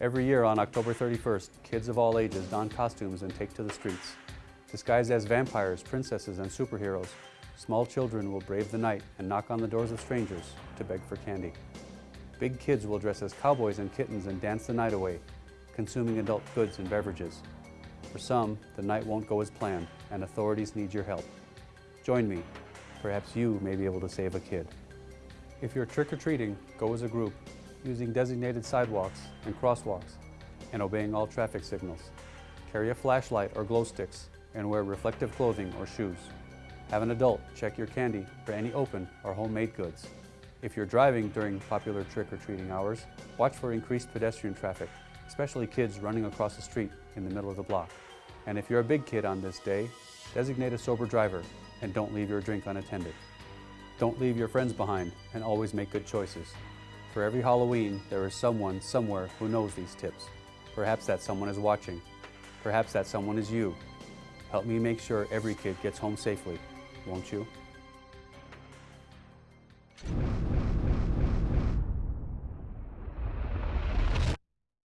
Every year on October 31st, kids of all ages don costumes and take to the streets. Disguised as vampires, princesses, and superheroes, small children will brave the night and knock on the doors of strangers to beg for candy. Big kids will dress as cowboys and kittens and dance the night away, consuming adult goods and beverages. For some, the night won't go as planned, and authorities need your help. Join me. Perhaps you may be able to save a kid. If you're trick-or-treating, go as a group, using designated sidewalks and crosswalks, and obeying all traffic signals. Carry a flashlight or glow sticks, and wear reflective clothing or shoes. Have an adult check your candy for any open or homemade goods. If you're driving during popular trick-or-treating hours, watch for increased pedestrian traffic, especially kids running across the street in the middle of the block. And if you're a big kid on this day, designate a sober driver and don't leave your drink unattended. Don't leave your friends behind and always make good choices. For every Halloween, there is someone somewhere who knows these tips. Perhaps that someone is watching. Perhaps that someone is you. Help me make sure every kid gets home safely, won't you?